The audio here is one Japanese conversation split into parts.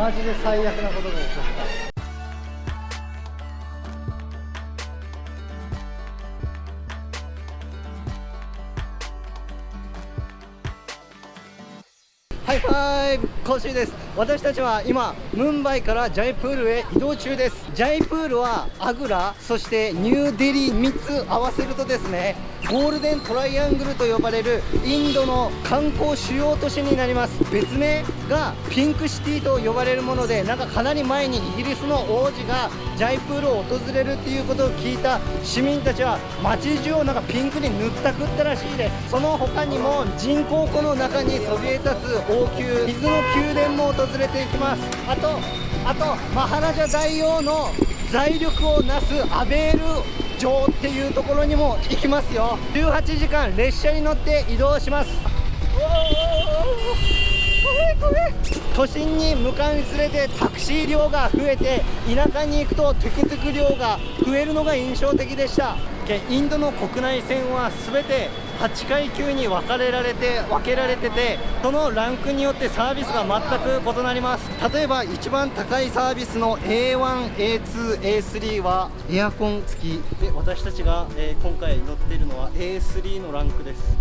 マジで最悪なことが起こった。ハイファイブコッシーです。私たちは今ムンバイからジャイプールへ移動中です。ジャイプールはアグラそしてニューデリー3つ合わせるとですねゴールデントライアングルと呼ばれるインドの観光主要都市になります。別名がピンクシティと呼ばれるものでなんかかなり前にイギリスの王子がジャイプールを訪れるっていうことを聞いた。市民たちは街中をなんかピンクに塗ったくったらしいです。その他にも人工湖の中にそびえ立つ王宮の宮殿も訪れていきます。あとあとマハラジャ大王の財力をなすアベール城っていうところにも行きますよ。18時間列車に乗って移動します。都心に向かうにつれてタクシー量が増えて田舎に行くとトゥクトゥク量が増えるのが印象的でした。インドの国内線は全て8階級に分かれられて分けられててそのランクによってサービスが全く異なります。例えば一番高いサービスの A1A2A3 はエアコン付き。で私たちが、えー、今回乗っているのは A3 のランクです。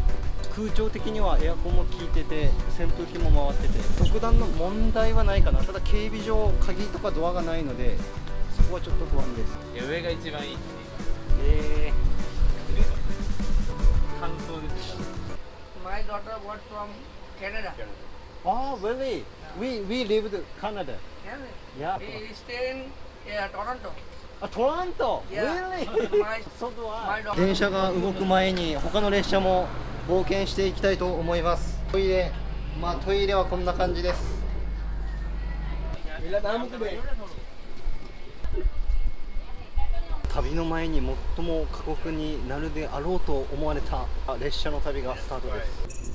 空調的にはエアコンも効いてて扇風機も回ってて特段の問題はないかな。ただ警備上鍵とかドアがないのでそこはちょっと不安です。上が一番いい。えー、My daughter was from Canada. Oh, really? We we lived Canada. Yeah. Yeah. We stay in yeah, Toronto. あ、トラント。Yeah. Really? 電車が動く前に他の列車も冒険していきたいと思います。トイレ、まあトイレはこんな感じです。旅の前に最も過酷になるであろうと思われた列車の旅がスタートです。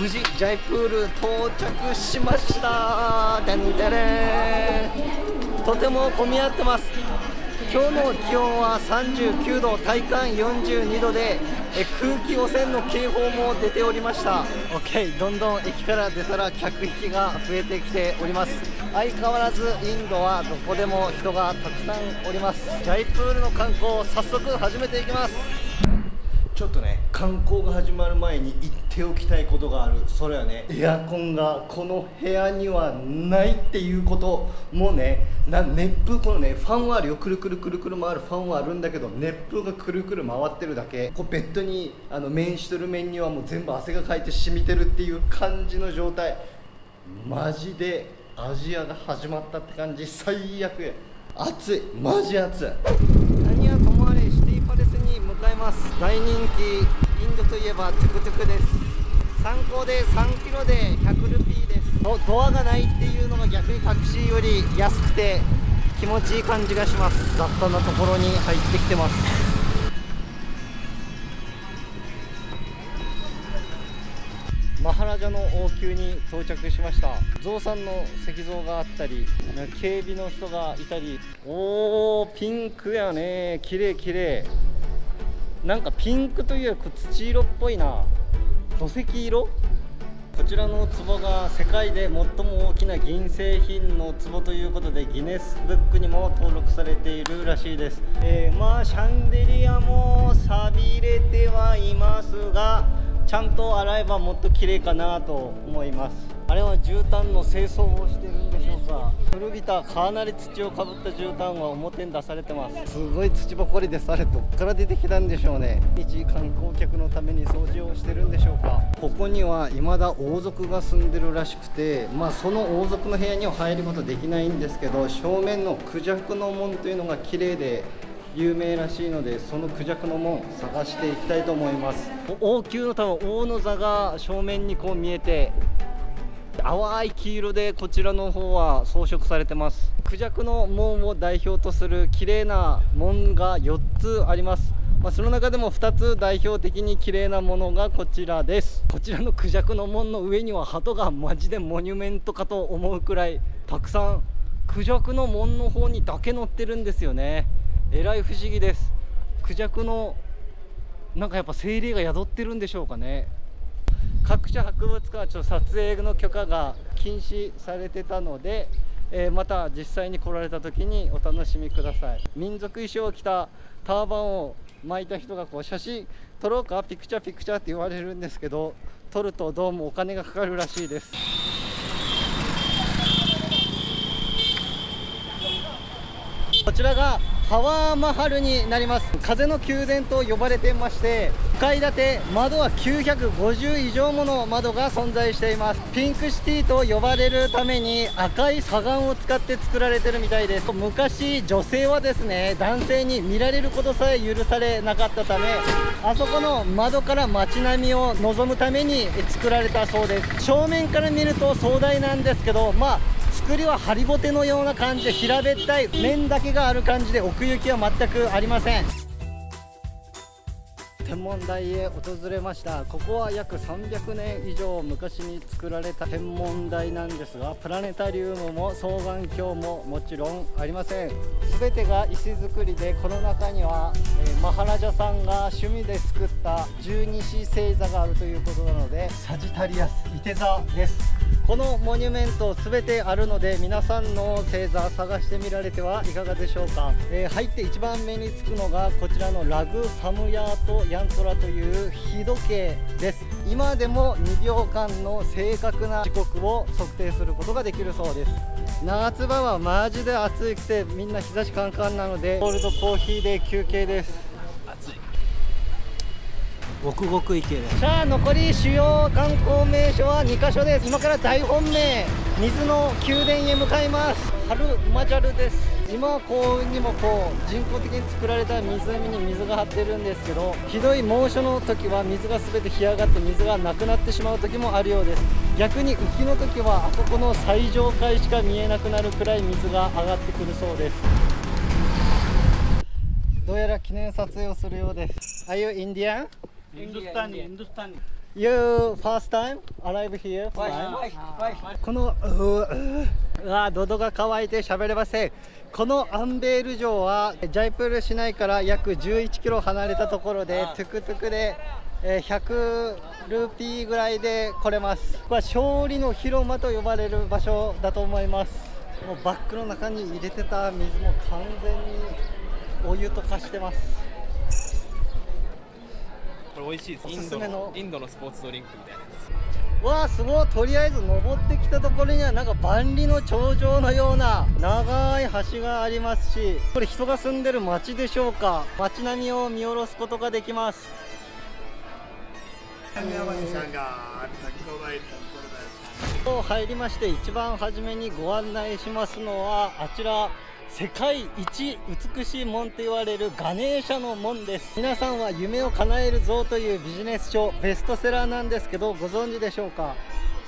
無事ジャイプール到着しました。てんてれとても混み合ってます。今日の気温は39度体感42度でえ空気汚染の警報も出ておりました。OK どんどん駅から出たら客引きが増えてきております。相変わらずインドはどこでも人がたくさんおります。ジャイプールの観光を早速始めていきます。ちょっとね観光が始まる前に言っておきたいことがある。それはねエアコンがこの部屋にはないっていうこともうねな熱風このねファンはあるよくるくるくるくる回るファンはあるんだけど熱風がくるくる回ってるだけ。こうベッドにあの面しとる面にはもう全部汗がかいて染みてるっていう感じの状態。マジでアジアが始まったって感じ。最悪暑い。マジ暑い。何はともあれシティパレスに向かいます。大人気インドといえばトゥクトゥクです。参考で3キロで100ルピーです。ドドアがないっていうのが逆にタクシーより安くて気持ちいい感じがします。雑多なところに入ってきてます。マハラジャの王宮に到着しました。ゾウさんの石像があったり警備の人がいたり。おーピンクやね。綺麗綺麗。なんかピンクというより土色っぽいな。土石色？こちらの壺が世界で最も大きな銀製品の壺ということでギネスブックにも登録されているらしいです、えーまあシャンデリアも錆びれてはいますがちゃんと洗えばもっと綺麗かなと思います。あれは絨毯の清掃をしてるんでしょうか。古びたかなり土をかぶった絨毯は表に出されてます。すごい土ばかりでされどっから出てきたんでしょうね。一観光客のために掃除をしてるんでしょうか。ここには未だ王族が住んでるらしくてまあその王族の部屋には入ることできないんですけど正面のクジャクの門というのが綺麗で有名らしいのでそのクジャクの門探していきたいと思います。王宮の多分王の座が正面にこう見えて淡い黄色でこちらの方は装飾されてます。クジャクの門を代表とする綺麗な門が4つあります。まあ、その中でも2つ代表的に綺麗なものがこちらです。こちらのクジャクの門の上には鳩がマジでモニュメントかと思うくらいたくさんクジャクの門の方にだけ乗ってるんですよね。えらい不思議です。クジャクのなんかやっぱ精霊が宿ってるんでしょうかね。各種博物館はちょっと撮影の許可が禁止されてたので、えーまた実際に来られた時にお楽しみください。民族衣装を着たターバンを巻いた人がこう写真撮ろうかピクチャーピクチャーって言われるんですけど撮るとどうもお金がかかるらしいです。こちらがハワーマハルになります。風の宮殿と呼ばれてまして2階建て窓は950以上もの窓が存在しています。ピンクシティと呼ばれるために赤い砂岩を使って作られてるみたいです。昔女性はですね男性に見られることさえ許されなかったためあそこの窓から街並みを望むために作られたそうです。正面から見ると壮大なんですけどまあ作りはハリボテのような感じで平べったい面だけがある感じで奥行きは全くありません。天文台へ訪れました。ここは約300年以上昔に作られた天文台なんですがプラネタリウムも双眼鏡ももちろんありません。全てが石造りでこの中には、えーマハラジャさんが趣味で作った十二支星座があるということなのでサジタリアスいて座です。このモニュメント全てあるので皆さんの星座探してみられてはいかがでしょうか、えー入って一番目につくのがこちらのラグサムヤートヤントラという日時計です。今でも2秒間の正確な時刻を測定することができるそうです。夏場はマジで暑くてみんな日差しカンカンなのでコールドコーヒーで休憩です。ごくごく池ですさあ残り主要観光名所は2カ所です。今から大本命水の宮殿へ向かいます。ハルマジャルです。今は幸運にもこう人工的に作られた湖に水が張ってるんですけどひどい猛暑の時は水が全て干上がって水がなくなってしまう時もあるようです。逆に雨季の時はあそこの最上階しか見えなくなるくらい水が上がってくるそうです。どうやら記念撮影をするようです。Are you Indian? Hindustani. Hindustani. You first time? Arrive here? このうわ喉が渇いて喋れません。このアンベール城はジャイプール市内から約11キロ離れたところでトゥクトゥクで100ルーピーぐらいで来れます。これは勝利の広間と呼ばれる場所だと思います。もうバッグの中に入れてた水も完全にお湯と化してます。れ美味しいです。おインドすすめの。のインドのスポーツドリンクみたいなやわあすごい。とりあえず登ってきたところにはなんか万里の長城のような長い橋がありますしこれ人が住んでる町でしょうか？街並みを見下ろすことができます.入りまして一番初めにご案内しますのはあちら世界一美しい門と言われるガネーシャの門です。皆さんは夢を叶えるぞというビジネス書ベストセラーなんですけどご存知でしょうか？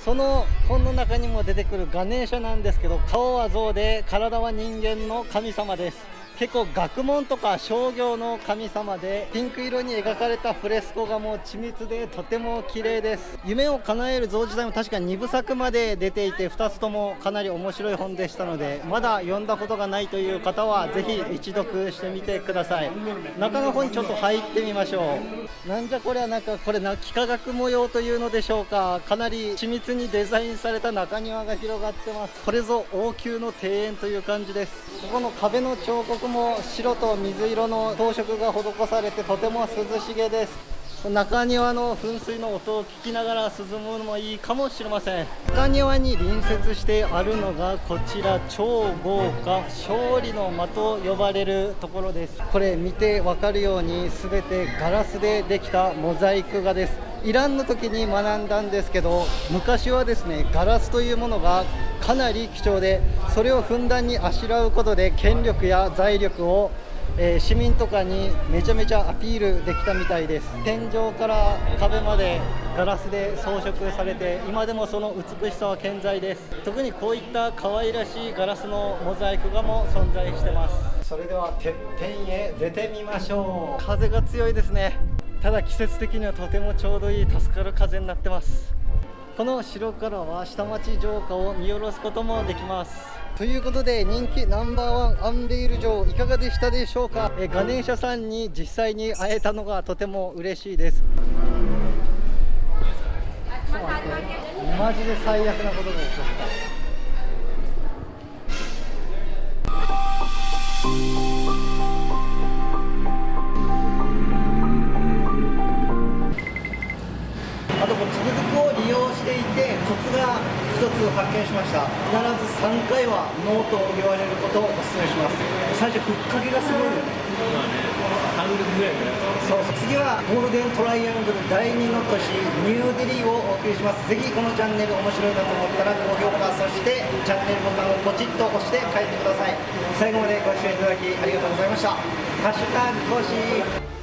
その本の中にも出てくるガネーシャなんですけど顔は象で体は人間の神様です。結構学問とか商業の神様でピンク色に描かれたフレスコがもう緻密でとても綺麗です。夢を叶える像自体も確か2部作まで出ていて2つともかなり面白い本でしたのでまだ読んだことがないという方はぜひ一読してみてください。中の方にちょっと入ってみましょう。なんじゃこれはなんかこれな幾何学模様というのでしょうか。かなり緻密にデザインされた中庭が広がってます。これぞ王宮の庭園という感じです。ここの壁の彫刻も白と水色の装飾が施されてとても涼しげです。中庭の噴水の音を聞きながら涼むのもいいかもしれません。中庭に隣接してあるのがこちら超豪華勝利の間と呼ばれるところです。これ見てわかるように全てガラスでできたモザイク画です。イランの時に学んだんですけど昔はですねガラスというものがかなり貴重でそれをふんだんにあしらうことで権力や財力をえー市民とかにめちゃめちゃアピールできたみたいです。天井から壁までガラスで装飾されて今でもその美しさは健在です。特にこういった可愛らしいガラスのモザイク画も存在してます。それではてっぺんへ出てみましょう。風が強いですね。ただ季節的にはとてもちょうどいい助かる風になってます。この城からは下町城下を見下ろすこともできます。ということで人気ナンバーワンアンベイル城いかがでしたでしょうか？えガネーシャさんに実際に会えたのがとても嬉しいです。マジで最悪なことが起こった。あとこうトゥクトゥクを利用していてコツが一つ発見しました。必ず3回はノーと言われることをお勧めします。最初ふっかけがすごいよね。そうそう次はゴールデントライアングル第2の都市ニューデリーをお送りします。ぜひこのチャンネル面白いなと思ったら高評価そしてチャンネルボタンをポチッと押して帰ってください。最後までご視聴いただきありがとうございました。ハッシュタグコッシー